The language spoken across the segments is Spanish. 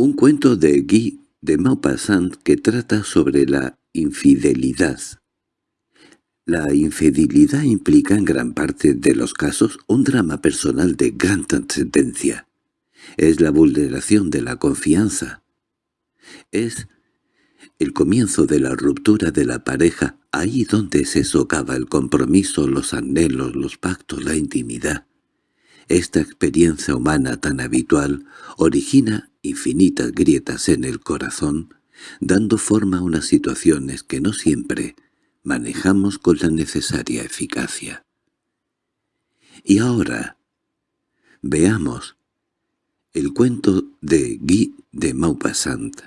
Un cuento de Guy de Maupassant que trata sobre la infidelidad. La infidelidad implica en gran parte de los casos un drama personal de gran trascendencia. Es la vulneración de la confianza. Es el comienzo de la ruptura de la pareja, ahí donde se socava el compromiso, los anhelos, los pactos, la intimidad. Esta experiencia humana tan habitual origina infinitas grietas en el corazón, dando forma a unas situaciones que no siempre manejamos con la necesaria eficacia. Y ahora, veamos el cuento de Guy de Maupassant,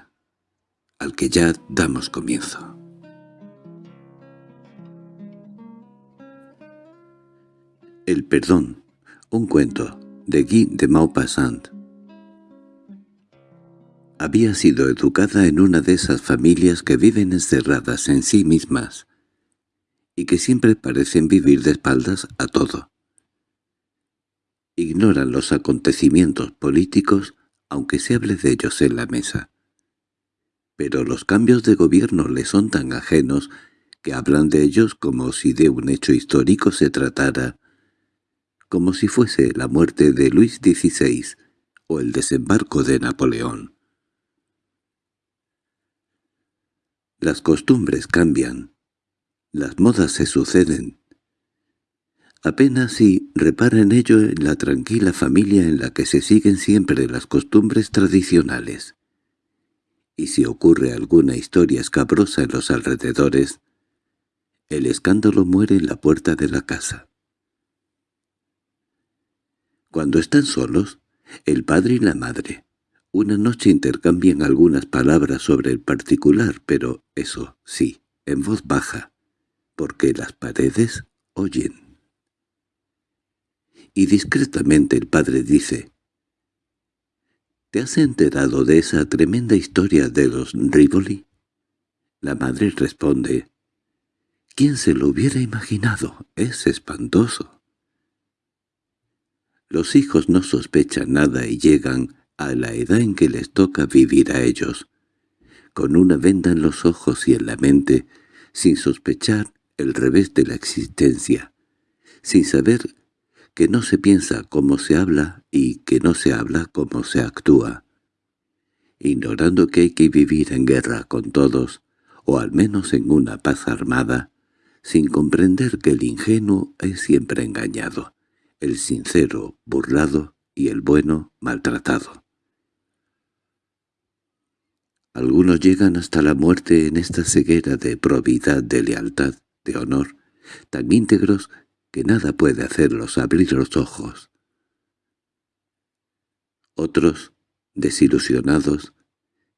al que ya damos comienzo. El perdón un cuento, de Guy de Maupassant. Había sido educada en una de esas familias que viven encerradas en sí mismas y que siempre parecen vivir de espaldas a todo. Ignoran los acontecimientos políticos aunque se hable de ellos en la mesa. Pero los cambios de gobierno les son tan ajenos que hablan de ellos como si de un hecho histórico se tratara como si fuese la muerte de Luis XVI o el desembarco de Napoleón. Las costumbres cambian, las modas se suceden. Apenas si repara en ello en la tranquila familia en la que se siguen siempre las costumbres tradicionales. Y si ocurre alguna historia escabrosa en los alrededores, el escándalo muere en la puerta de la casa. Cuando están solos, el padre y la madre, una noche intercambian algunas palabras sobre el particular, pero eso sí, en voz baja, porque las paredes oyen. Y discretamente el padre dice, ¿Te has enterado de esa tremenda historia de los Rivoli? La madre responde, ¿Quién se lo hubiera imaginado? Es espantoso. Los hijos no sospechan nada y llegan a la edad en que les toca vivir a ellos, con una venda en los ojos y en la mente, sin sospechar el revés de la existencia, sin saber que no se piensa como se habla y que no se habla como se actúa, ignorando que hay que vivir en guerra con todos, o al menos en una paz armada, sin comprender que el ingenuo es siempre engañado, el sincero burlado y el bueno maltratado. Algunos llegan hasta la muerte en esta ceguera de probidad, de lealtad, de honor, tan íntegros que nada puede hacerlos abrir los ojos. Otros, desilusionados,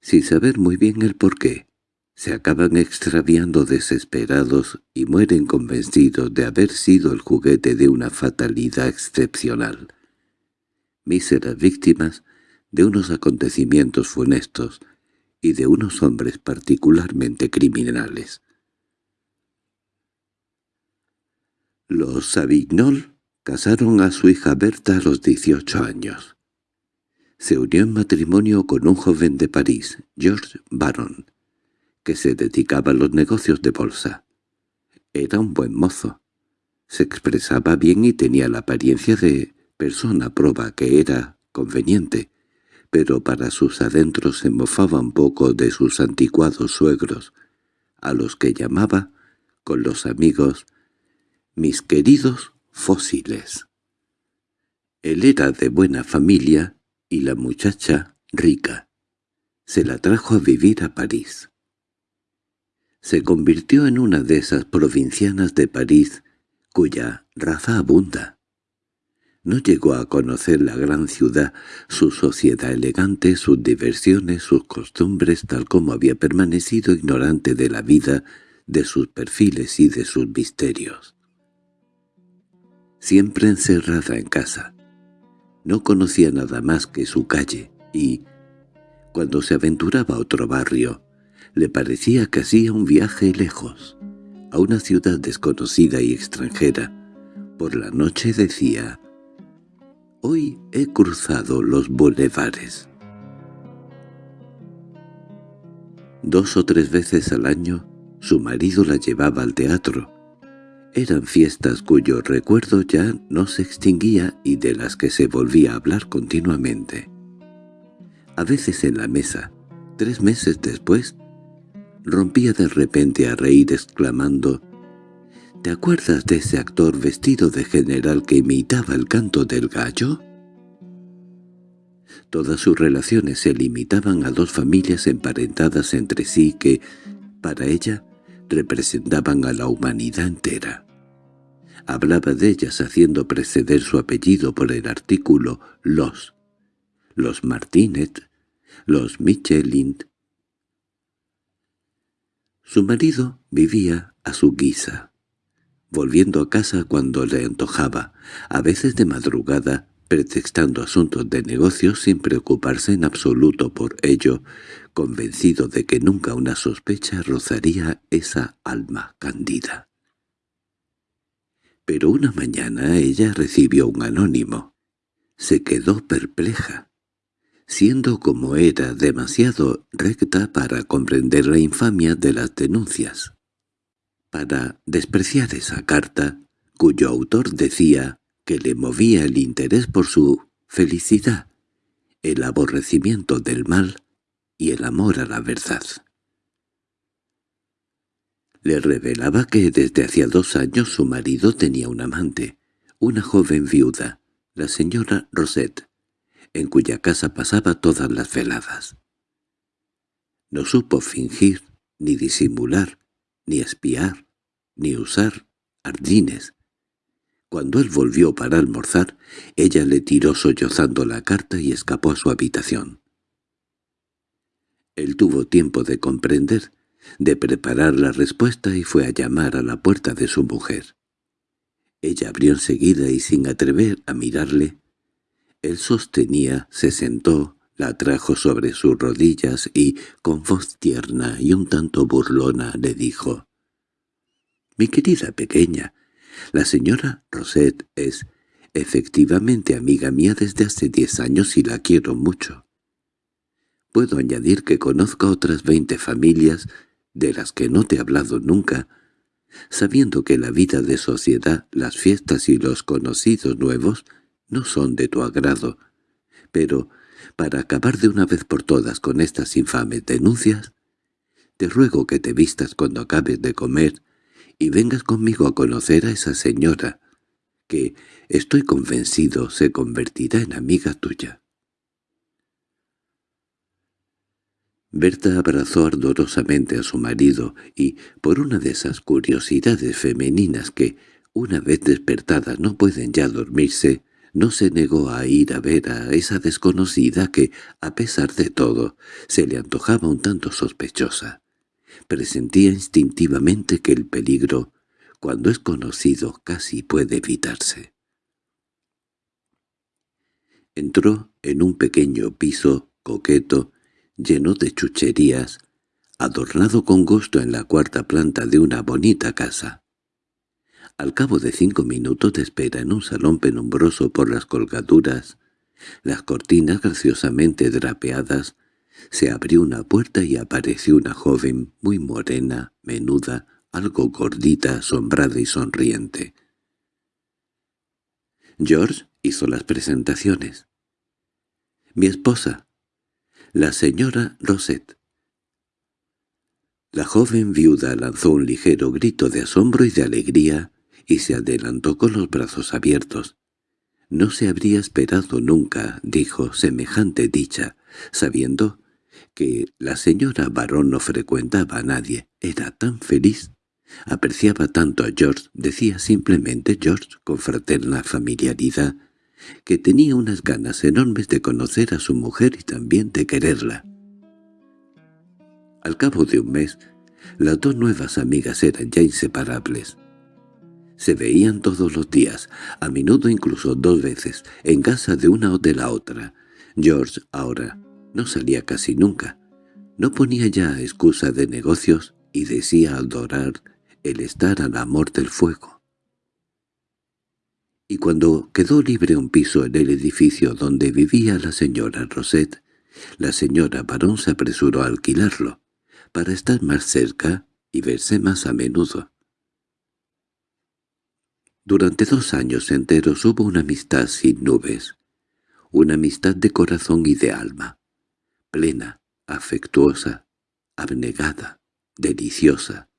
sin saber muy bien el porqué, se acaban extraviando desesperados y mueren convencidos de haber sido el juguete de una fatalidad excepcional. Míseras víctimas de unos acontecimientos funestos y de unos hombres particularmente criminales. Los Savignol casaron a su hija Berta a los 18 años. Se unió en matrimonio con un joven de París, George Baron, que se dedicaba a los negocios de bolsa. Era un buen mozo. Se expresaba bien y tenía la apariencia de persona proba que era conveniente, pero para sus adentros se mofaba un poco de sus anticuados suegros, a los que llamaba, con los amigos, mis queridos fósiles. Él era de buena familia y la muchacha rica. Se la trajo a vivir a París se convirtió en una de esas provincianas de París cuya raza abunda. No llegó a conocer la gran ciudad, su sociedad elegante, sus diversiones, sus costumbres, tal como había permanecido ignorante de la vida, de sus perfiles y de sus misterios. Siempre encerrada en casa. No conocía nada más que su calle, y, cuando se aventuraba a otro barrio, le parecía que hacía un viaje lejos, a una ciudad desconocida y extranjera. Por la noche decía, «Hoy he cruzado los bulevares». Dos o tres veces al año su marido la llevaba al teatro. Eran fiestas cuyo recuerdo ya no se extinguía y de las que se volvía a hablar continuamente. A veces en la mesa, tres meses después, rompía de repente a reír exclamando ¿Te acuerdas de ese actor vestido de general que imitaba el canto del gallo? Todas sus relaciones se limitaban a dos familias emparentadas entre sí que, para ella, representaban a la humanidad entera. Hablaba de ellas haciendo preceder su apellido por el artículo «los», los Martinet, los Michelin. Su marido vivía a su guisa, volviendo a casa cuando le antojaba, a veces de madrugada, pretextando asuntos de negocios sin preocuparse en absoluto por ello, convencido de que nunca una sospecha rozaría esa alma candida. Pero una mañana ella recibió un anónimo. Se quedó perpleja, siendo como era demasiado recta para comprender la infamia de las denuncias. Para despreciar esa carta, cuyo autor decía que le movía el interés por su felicidad, el aborrecimiento del mal y el amor a la verdad. Le revelaba que desde hacía dos años su marido tenía un amante, una joven viuda, la señora Rosette, en cuya casa pasaba todas las veladas. No supo fingir, ni disimular, ni espiar, ni usar ardines, cuando él volvió para almorzar, ella le tiró sollozando la carta y escapó a su habitación. Él tuvo tiempo de comprender, de preparar la respuesta y fue a llamar a la puerta de su mujer. Ella abrió enseguida y sin atrever a mirarle, él sostenía, se sentó, la trajo sobre sus rodillas y, con voz tierna y un tanto burlona, le dijo, «Mi querida pequeña, la señora Rosette es efectivamente amiga mía desde hace diez años y la quiero mucho. Puedo añadir que conozco otras veinte familias de las que no te he hablado nunca, sabiendo que la vida de sociedad, las fiestas y los conocidos nuevos no son de tu agrado, pero para acabar de una vez por todas con estas infames denuncias, te ruego que te vistas cuando acabes de comer y vengas conmigo a conocer a esa señora, que, estoy convencido, se convertirá en amiga tuya. Berta abrazó ardorosamente a su marido y, por una de esas curiosidades femeninas que, una vez despertadas, no pueden ya dormirse, no se negó a ir a ver a esa desconocida que, a pesar de todo, se le antojaba un tanto sospechosa. Presentía instintivamente que el peligro, cuando es conocido, casi puede evitarse. Entró en un pequeño piso coqueto, lleno de chucherías, adornado con gusto en la cuarta planta de una bonita casa. Al cabo de cinco minutos de espera en un salón penumbroso por las colgaduras, las cortinas graciosamente drapeadas se abrió una puerta y apareció una joven muy morena, menuda, algo gordita, asombrada y sonriente. George hizo las presentaciones. «Mi esposa, la señora Rosette». La joven viuda lanzó un ligero grito de asombro y de alegría y se adelantó con los brazos abiertos. No se habría esperado nunca, dijo, semejante dicha, sabiendo que la señora Barón no frecuentaba a nadie. Era tan feliz. Apreciaba tanto a George, decía simplemente George con fraterna familiaridad, que tenía unas ganas enormes de conocer a su mujer y también de quererla. Al cabo de un mes, las dos nuevas amigas eran ya inseparables. Se veían todos los días, a menudo incluso dos veces, en casa de una o de la otra. George ahora no salía casi nunca. No ponía ya excusa de negocios y decía adorar el estar al amor del fuego. Y cuando quedó libre un piso en el edificio donde vivía la señora Rosette, la señora Barón se apresuró a alquilarlo, para estar más cerca y verse más a menudo. Durante dos años enteros hubo una amistad sin nubes, una amistad de corazón y de alma, plena, afectuosa, abnegada, deliciosa.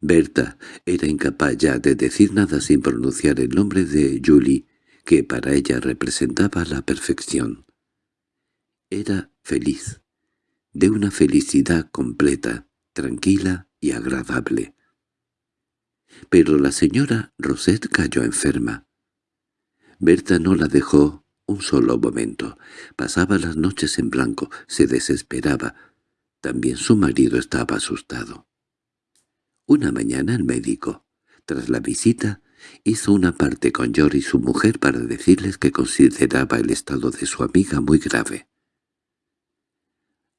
Berta era incapaz ya de decir nada sin pronunciar el nombre de Julie, que para ella representaba la perfección. Era feliz, de una felicidad completa, tranquila y agradable. Pero la señora Rosette cayó enferma. Berta no la dejó un solo momento. Pasaba las noches en blanco, se desesperaba. También su marido estaba asustado. Una mañana el médico, tras la visita, hizo una parte con George y su mujer para decirles que consideraba el estado de su amiga muy grave.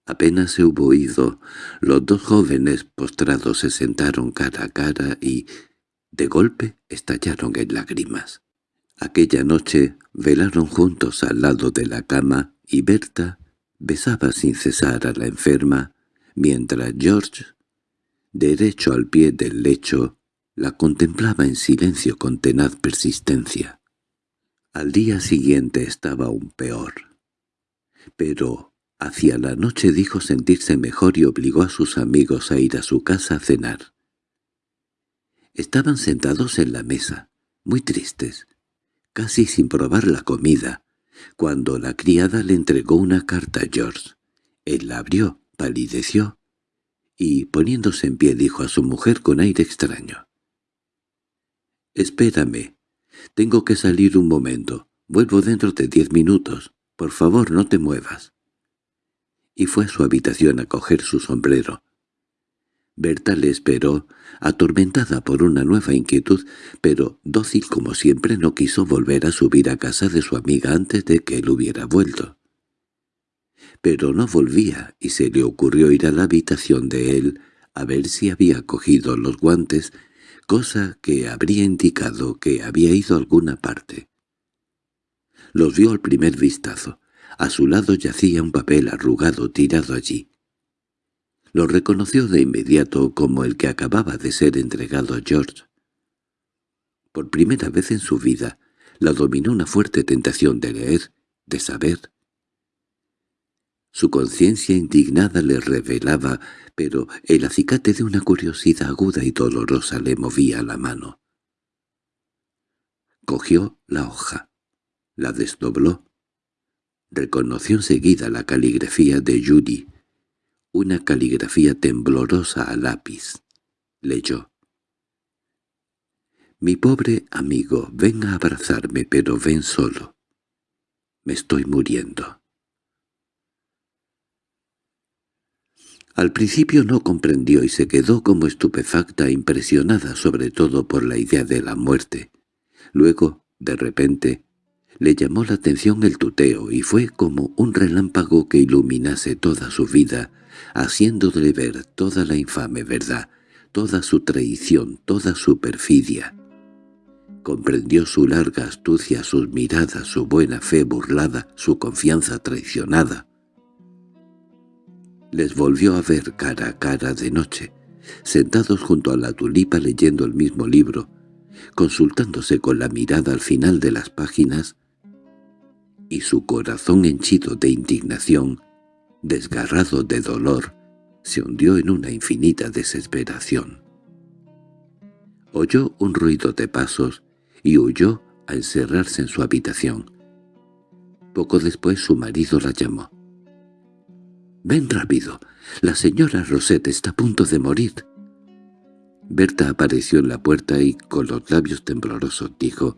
Apenas se hubo oído, los dos jóvenes postrados se sentaron cara a cara y, de golpe, estallaron en lágrimas. Aquella noche velaron juntos al lado de la cama y Berta besaba sin cesar a la enferma, mientras George, derecho al pie del lecho, la contemplaba en silencio con tenaz persistencia. Al día siguiente estaba aún peor. Pero Hacia la noche dijo sentirse mejor y obligó a sus amigos a ir a su casa a cenar. Estaban sentados en la mesa, muy tristes, casi sin probar la comida, cuando la criada le entregó una carta a George. Él la abrió, palideció, y, poniéndose en pie, dijo a su mujer con aire extraño. «Espérame. Tengo que salir un momento. Vuelvo dentro de diez minutos. Por favor, no te muevas» y fue a su habitación a coger su sombrero. Berta le esperó, atormentada por una nueva inquietud, pero dócil como siempre no quiso volver a subir a casa de su amiga antes de que él hubiera vuelto. Pero no volvía y se le ocurrió ir a la habitación de él a ver si había cogido los guantes, cosa que habría indicado que había ido a alguna parte. Los vio al primer vistazo. A su lado yacía un papel arrugado tirado allí. Lo reconoció de inmediato como el que acababa de ser entregado a George. Por primera vez en su vida la dominó una fuerte tentación de leer, de saber. Su conciencia indignada le revelaba, pero el acicate de una curiosidad aguda y dolorosa le movía la mano. Cogió la hoja, la desdobló, Reconoció enseguida la caligrafía de Judy, una caligrafía temblorosa a lápiz. Leyó. «Mi pobre amigo, ven a abrazarme, pero ven solo. Me estoy muriendo». Al principio no comprendió y se quedó como estupefacta, impresionada sobre todo por la idea de la muerte. Luego, de repente, le llamó la atención el tuteo y fue como un relámpago que iluminase toda su vida, haciéndole ver toda la infame verdad, toda su traición, toda su perfidia. Comprendió su larga astucia, sus miradas, su buena fe burlada, su confianza traicionada. Les volvió a ver cara a cara de noche, sentados junto a la tulipa leyendo el mismo libro, consultándose con la mirada al final de las páginas, y su corazón henchido de indignación, desgarrado de dolor, se hundió en una infinita desesperación. Oyó un ruido de pasos y huyó a encerrarse en su habitación. Poco después su marido la llamó. «Ven rápido, la señora Rosette está a punto de morir». Berta apareció en la puerta y, con los labios temblorosos, dijo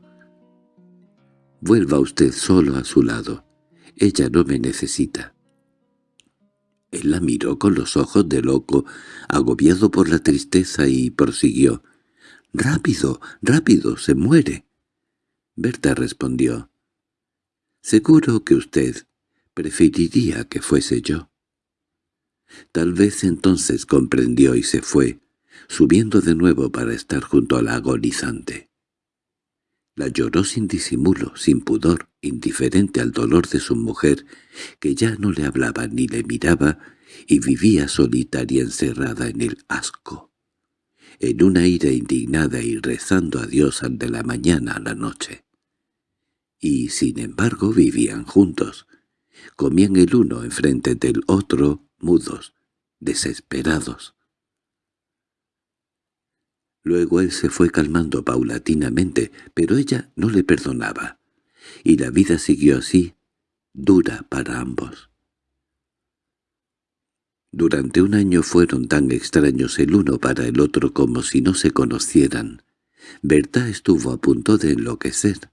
Vuelva usted solo a su lado. Ella no me necesita. Él la miró con los ojos de loco, agobiado por la tristeza, y prosiguió. «¡Rápido, rápido, se muere!» Berta respondió. «Seguro que usted preferiría que fuese yo». Tal vez entonces comprendió y se fue, subiendo de nuevo para estar junto a la agonizante. La lloró sin disimulo, sin pudor, indiferente al dolor de su mujer, que ya no le hablaba ni le miraba, y vivía solitaria encerrada en el asco, en una ira indignada y rezando a Dios de la mañana a la noche. Y, sin embargo, vivían juntos. Comían el uno enfrente del otro, mudos, desesperados. Luego él se fue calmando paulatinamente, pero ella no le perdonaba, y la vida siguió así, dura para ambos. Durante un año fueron tan extraños el uno para el otro como si no se conocieran. Berta estuvo a punto de enloquecer.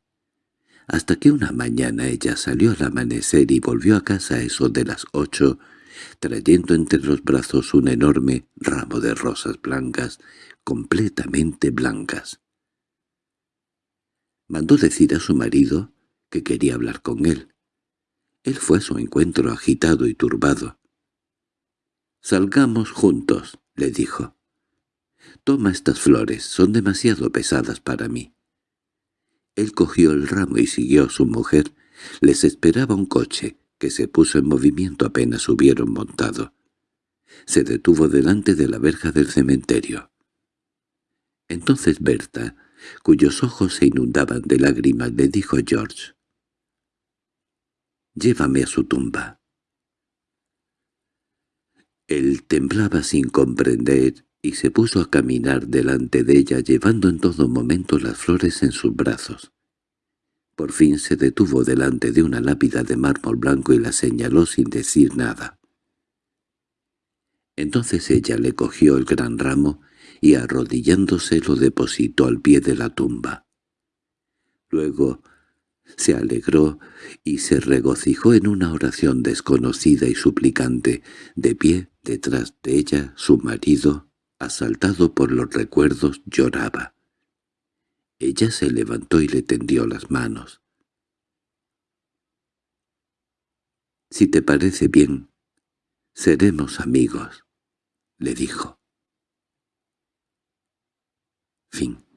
Hasta que una mañana ella salió al amanecer y volvió a casa eso de las ocho, trayendo entre los brazos un enorme ramo de rosas blancas, completamente blancas. Mandó decir a su marido que quería hablar con él. Él fue a su encuentro agitado y turbado. «Salgamos juntos», le dijo. «Toma estas flores, son demasiado pesadas para mí». Él cogió el ramo y siguió a su mujer. Les esperaba un coche, que se puso en movimiento apenas hubieron montado. Se detuvo delante de la verja del cementerio. Entonces Berta, cuyos ojos se inundaban de lágrimas, le dijo a George, «Llévame a su tumba». Él temblaba sin comprender y se puso a caminar delante de ella llevando en todo momento las flores en sus brazos. Por fin se detuvo delante de una lápida de mármol blanco y la señaló sin decir nada. Entonces ella le cogió el gran ramo y arrodillándose lo depositó al pie de la tumba. Luego se alegró y se regocijó en una oración desconocida y suplicante. De pie, detrás de ella, su marido, asaltado por los recuerdos, lloraba. Ella se levantó y le tendió las manos. «Si te parece bien, seremos amigos», le dijo. Fin